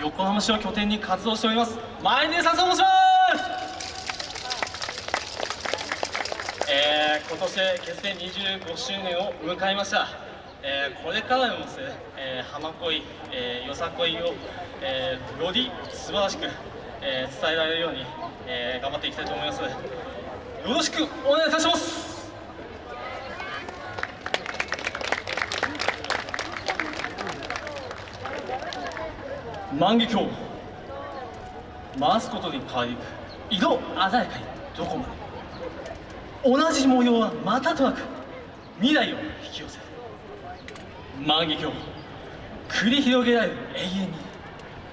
横浜市を拠点に活動しております。前根さんと申します。えー、今年結成25周年を迎えました。えー、これからもですね、えー、浜恋、えー、よさこいを、えー、より素晴らしく、えー、伝えられるように、えー、頑張っていきたいと思いますよろしくお願いいたします。万華鏡。回すことに変わりゆく色鮮やかにどこまで。同じ模様はまたとなく。未来を引き寄せ万華鏡。繰り広げられる永遠に。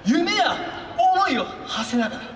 夢や思いを馳せながら。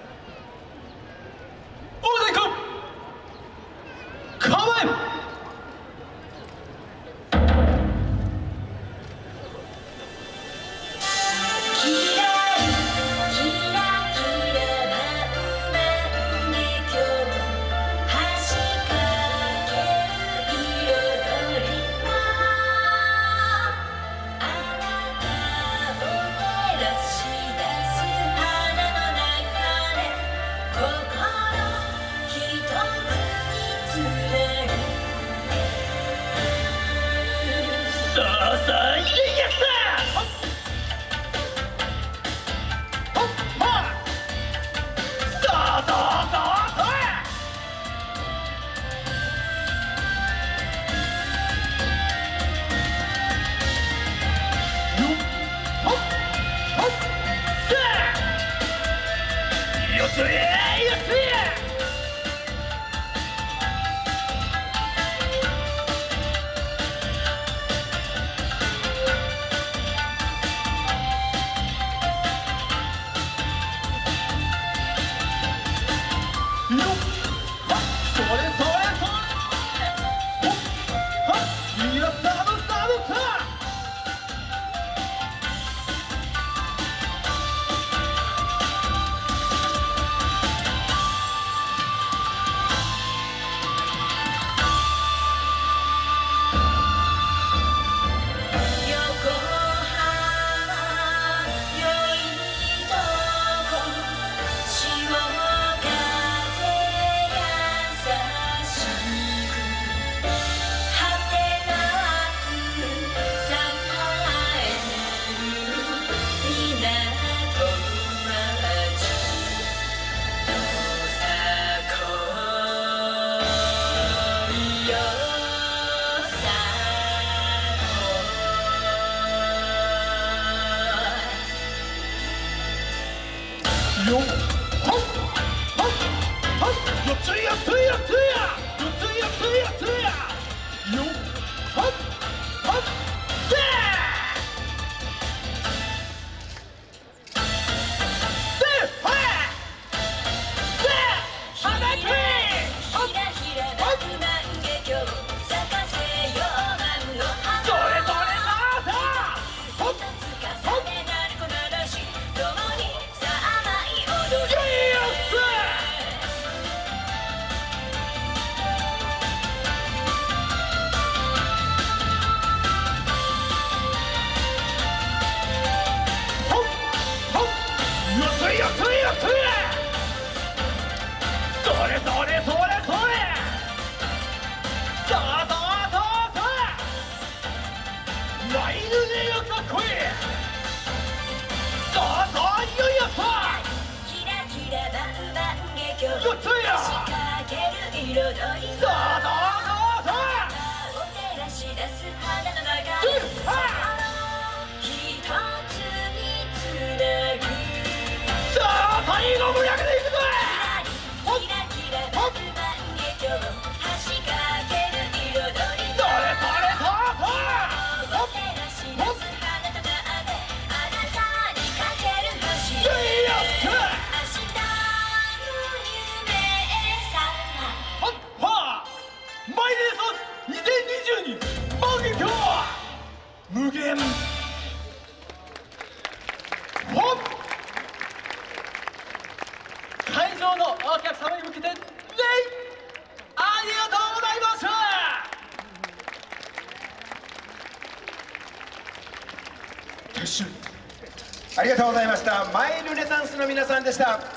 Nope. よ。っはいはいはいよっついよっついっつい無限。本会場のお客様に向けて礼ありがとうございましたありがとうございました。マイルレタンスの皆さんでした。